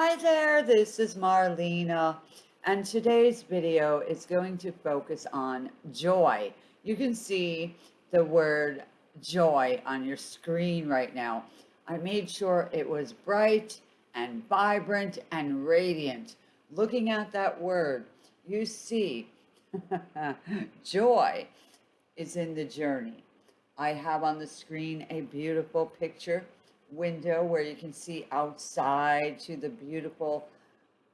Hi there, this is Marlena, and today's video is going to focus on joy. You can see the word joy on your screen right now. I made sure it was bright and vibrant and radiant. Looking at that word, you see joy is in the journey. I have on the screen a beautiful picture window where you can see outside to the beautiful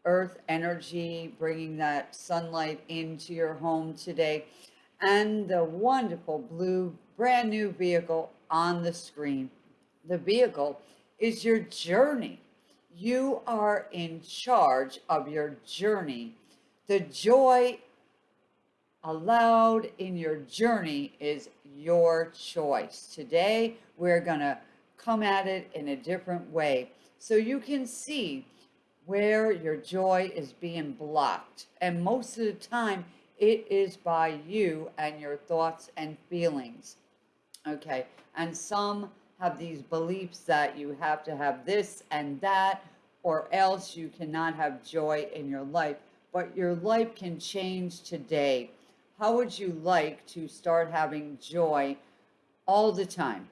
earth energy, bringing that sunlight into your home today, and the wonderful blue brand new vehicle on the screen. The vehicle is your journey. You are in charge of your journey. The joy allowed in your journey is your choice. Today, we're going to come at it in a different way so you can see where your joy is being blocked. And most of the time, it is by you and your thoughts and feelings. Okay, and some have these beliefs that you have to have this and that, or else you cannot have joy in your life. But your life can change today. How would you like to start having joy all the time?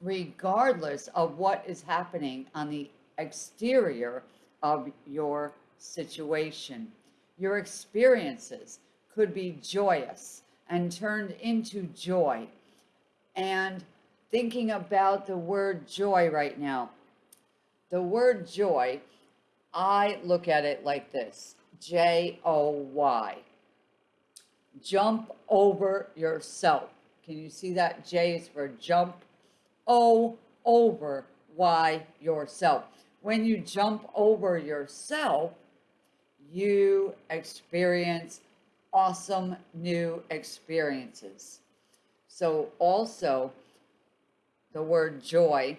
Regardless of what is happening on the exterior of your situation. Your experiences could be joyous and turned into joy. And thinking about the word joy right now, the word joy, I look at it like this J O Y. Jump over yourself. Can you see that? J is for jump O over Y yourself. When you jump over yourself, you experience awesome new experiences. So also the word joy,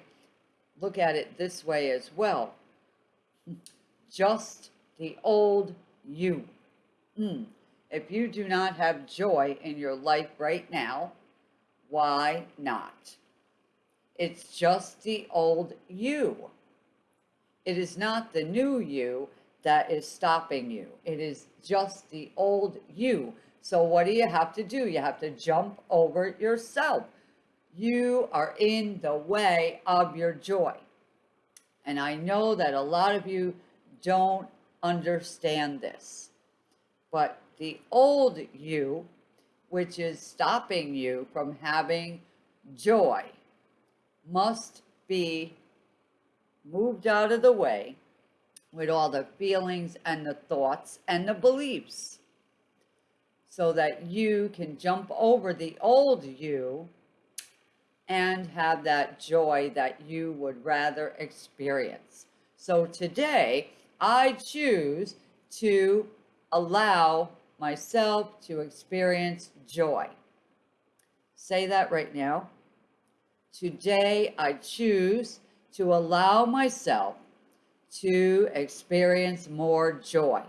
look at it this way as well. Just the old you. Mm. If you do not have joy in your life right now, why not? It's just the old you. It is not the new you that is stopping you. It is just the old you. So what do you have to do? You have to jump over yourself. You are in the way of your joy. And I know that a lot of you don't understand this. But the old you, which is stopping you from having joy, must be moved out of the way with all the feelings and the thoughts and the beliefs so that you can jump over the old you and have that joy that you would rather experience. So today, I choose to allow myself to experience joy. Say that right now. Today, I choose to allow myself to experience more joy.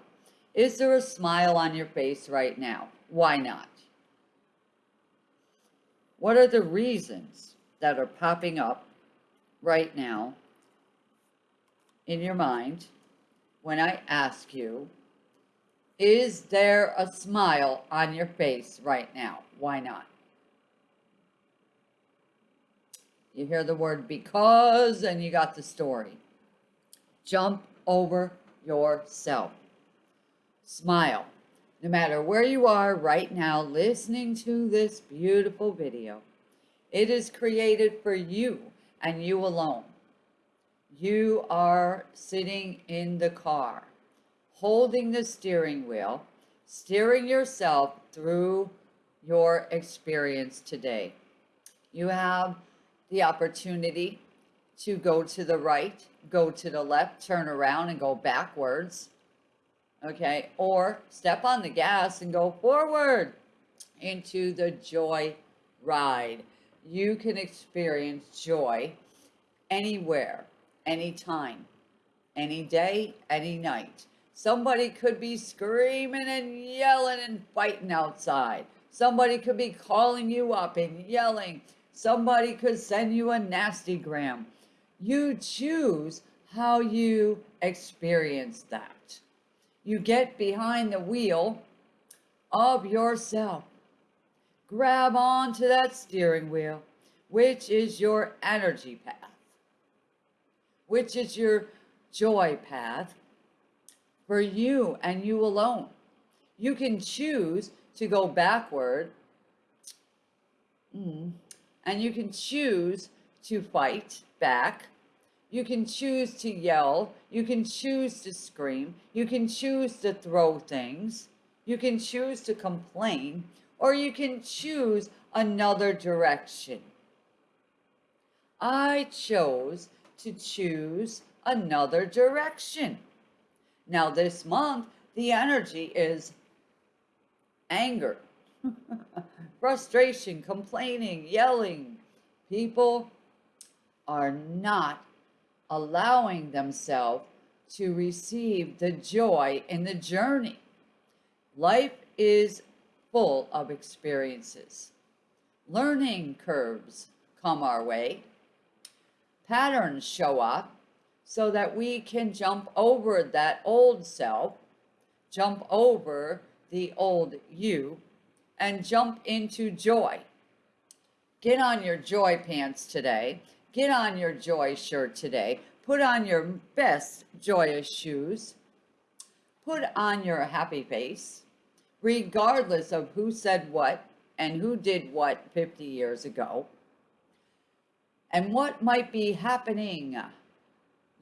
Is there a smile on your face right now? Why not? What are the reasons that are popping up right now in your mind when I ask you, is there a smile on your face right now? Why not? You hear the word because, and you got the story. Jump over yourself. Smile. No matter where you are right now listening to this beautiful video, it is created for you and you alone. You are sitting in the car, holding the steering wheel, steering yourself through your experience today. You have the opportunity to go to the right, go to the left, turn around and go backwards. Okay, or step on the gas and go forward into the joy ride. You can experience joy anywhere, anytime, any day, any night. Somebody could be screaming and yelling and fighting outside. Somebody could be calling you up and yelling Somebody could send you a nasty gram. You choose how you experience that. You get behind the wheel of yourself. Grab onto that steering wheel, which is your energy path, which is your joy path for you and you alone. You can choose to go backward, mm, and you can choose to fight back. You can choose to yell. You can choose to scream. You can choose to throw things. You can choose to complain, or you can choose another direction. I chose to choose another direction. Now, this month, the energy is anger, frustration, complaining, yelling. People are not allowing themselves to receive the joy in the journey. Life is full of experiences. Learning curves come our way. Patterns show up so that we can jump over that old self, jump over the old you, and jump into joy. Get on your joy pants today. Get on your joy shirt today. Put on your best joyous shoes. Put on your happy face, regardless of who said what and who did what 50 years ago. And what might be happening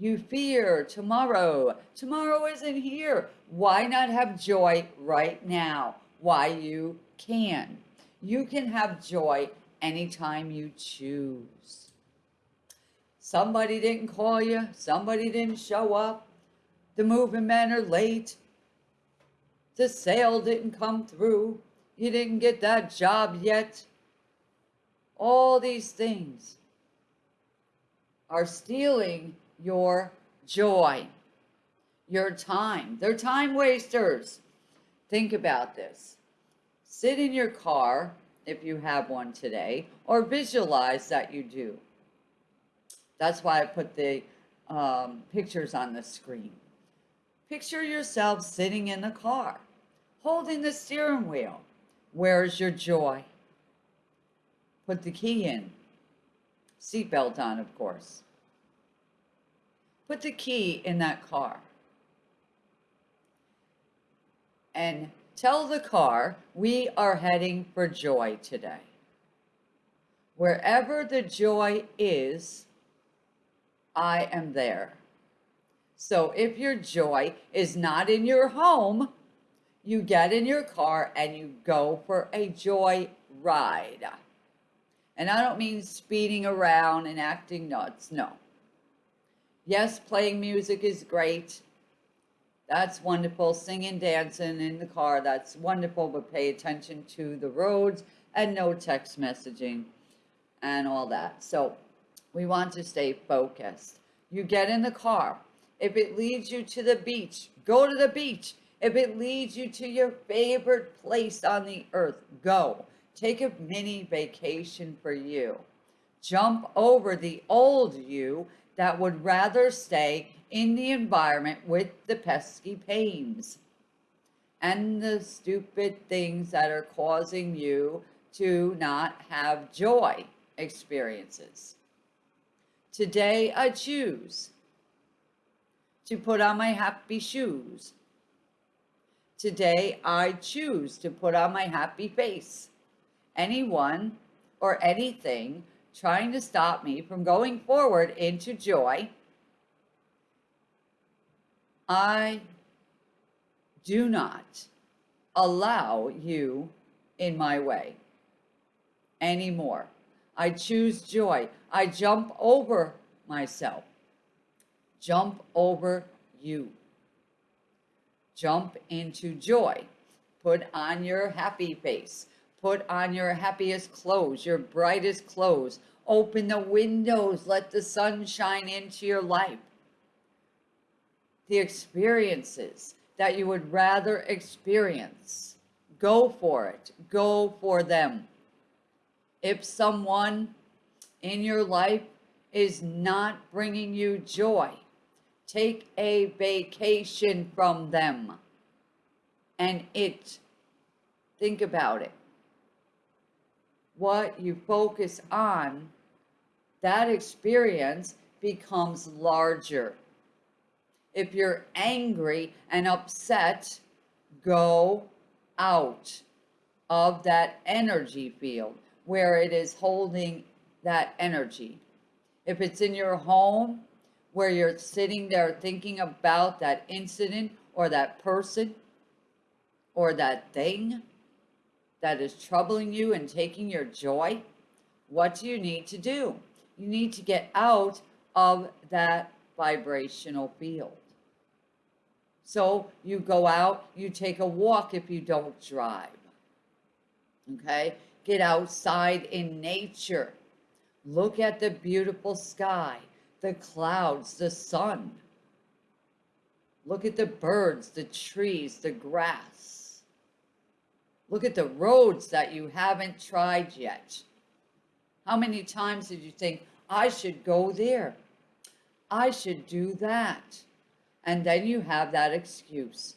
you fear tomorrow. Tomorrow isn't here. Why not have joy right now? Why you can. You can have joy anytime you choose. Somebody didn't call you. Somebody didn't show up. The moving men are late. The sale didn't come through. You didn't get that job yet. All these things are stealing your joy, your time. They're time wasters. Think about this. Sit in your car, if you have one today, or visualize that you do. That's why I put the um, pictures on the screen. Picture yourself sitting in the car, holding the steering wheel. Where's your joy? Put the key in. Seatbelt on, of course. Put the key in that car. And tell the car we are heading for joy today. Wherever the joy is, I am there. So if your joy is not in your home, you get in your car and you go for a joy ride. And I don't mean speeding around and acting nuts. No. Yes, playing music is great. That's wonderful. Singing, dancing in the car, that's wonderful, but pay attention to the roads and no text messaging and all that. So we want to stay focused. You get in the car. If it leads you to the beach, go to the beach. If it leads you to your favorite place on the earth, go. Take a mini vacation for you. Jump over the old you that would rather stay in the environment with the pesky pains and the stupid things that are causing you to not have joy experiences. Today I choose to put on my happy shoes. Today I choose to put on my happy face. Anyone or anything trying to stop me from going forward into joy, I do not allow you in my way anymore. I choose joy. I jump over myself. Jump over you. Jump into joy. Put on your happy face. Put on your happiest clothes, your brightest clothes. Open the windows. Let the sun shine into your life. The experiences that you would rather experience, go for it. Go for them. If someone in your life is not bringing you joy, Take a vacation from them. And it, think about it. What you focus on, that experience becomes larger. If you're angry and upset, go out of that energy field where it is holding that energy. If it's in your home where you're sitting there thinking about that incident or that person or that thing that is troubling you and taking your joy, what do you need to do? You need to get out of that vibrational field. So you go out, you take a walk if you don't drive. Okay? Get outside in nature. Look at the beautiful sky, the clouds, the sun. Look at the birds, the trees, the grass. Look at the roads that you haven't tried yet. How many times did you think, I should go there? I should do that. And then you have that excuse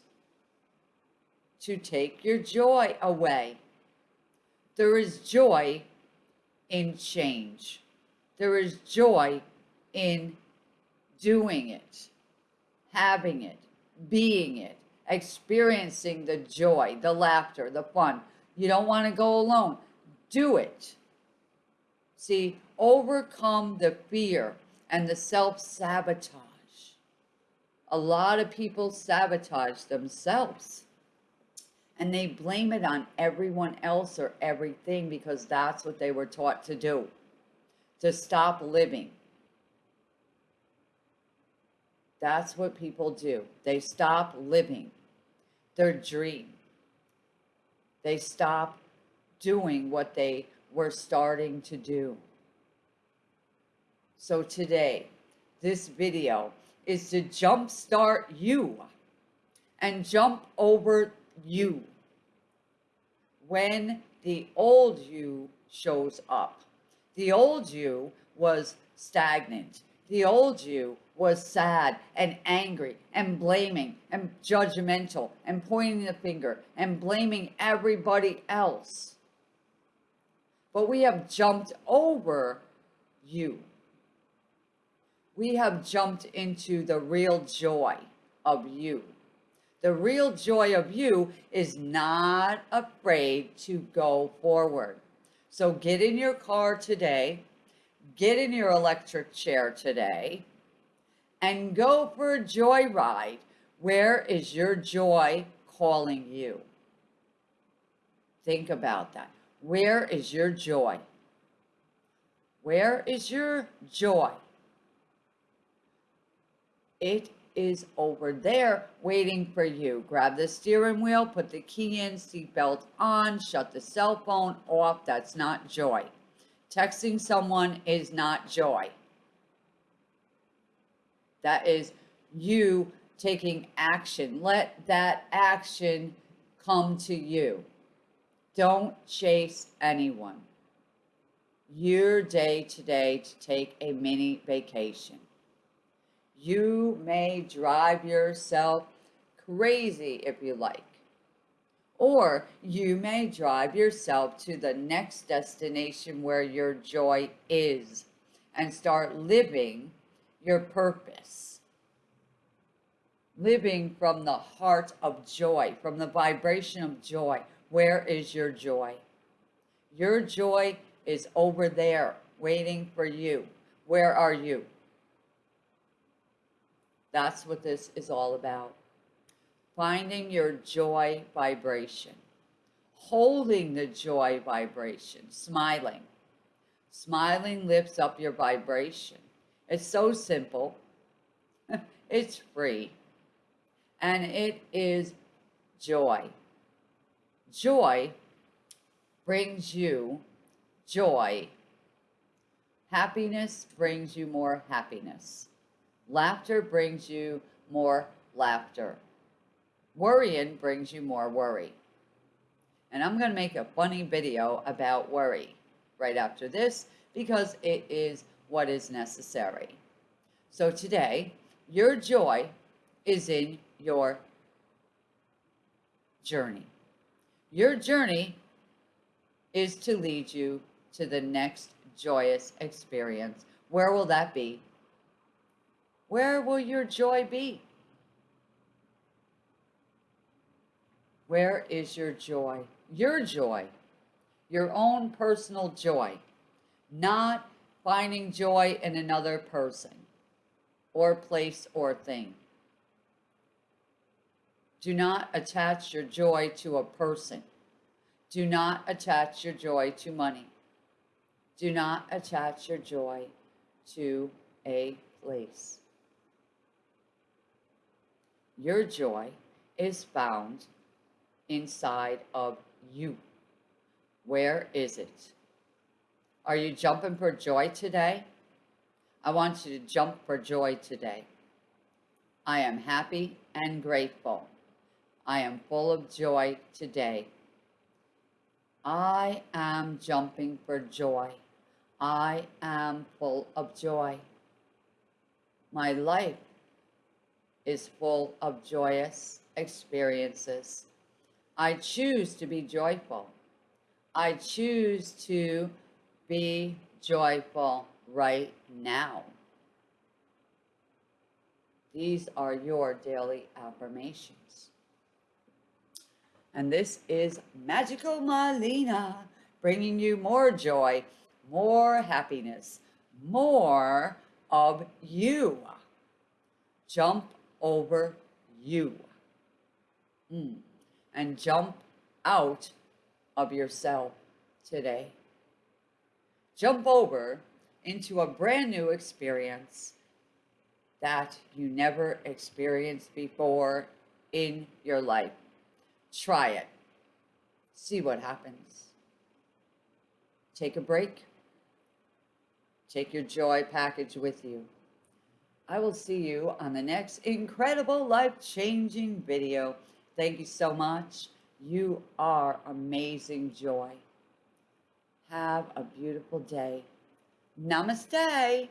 to take your joy away. There is joy in change. There is joy in doing it, having it, being it, experiencing the joy, the laughter, the fun. You don't want to go alone. Do it. See, overcome the fear and the self-sabotage. A lot of people sabotage themselves and they blame it on everyone else or everything because that's what they were taught to do, to stop living. That's what people do. They stop living their dream. They stop doing what they were starting to do. So today, this video is to jumpstart you and jump over you when the old you shows up. The old you was stagnant. The old you was sad and angry and blaming and judgmental and pointing the finger and blaming everybody else. But we have jumped over you we have jumped into the real joy of you. The real joy of you is not afraid to go forward. So get in your car today, get in your electric chair today, and go for a joyride. Where is your joy calling you? Think about that. Where is your joy? Where is your joy? It is over there waiting for you. Grab the steering wheel, put the key in, seatbelt on, shut the cell phone off. That's not joy. Texting someone is not joy. That is you taking action. Let that action come to you. Don't chase anyone. Your day today to take a mini vacation. You may drive yourself crazy if you like. Or you may drive yourself to the next destination where your joy is and start living your purpose. Living from the heart of joy, from the vibration of joy. Where is your joy? Your joy is over there waiting for you. Where are you? That's what this is all about. Finding your joy vibration. Holding the joy vibration. Smiling. Smiling lifts up your vibration. It's so simple. it's free. And it is joy. Joy brings you joy. Happiness brings you more happiness. Laughter brings you more laughter. Worrying brings you more worry. And I'm going to make a funny video about worry right after this because it is what is necessary. So today, your joy is in your journey. Your journey is to lead you to the next joyous experience. Where will that be? Where will your joy be? Where is your joy? Your joy, your own personal joy, not finding joy in another person or place or thing. Do not attach your joy to a person. Do not attach your joy to money. Do not attach your joy to a place. Your joy is found inside of you. Where is it? Are you jumping for joy today? I want you to jump for joy today. I am happy and grateful. I am full of joy today. I am jumping for joy. I am full of joy. My life is full of joyous experiences. I choose to be joyful. I choose to be joyful right now. These are your daily affirmations. And this is Magical Malina, bringing you more joy, more happiness, more of you. Jump over you. Mm and jump out of yourself today. Jump over into a brand new experience that you never experienced before in your life. Try it. See what happens. Take a break. Take your joy package with you. I will see you on the next incredible life-changing video. Thank you so much. You are amazing joy. Have a beautiful day. Namaste.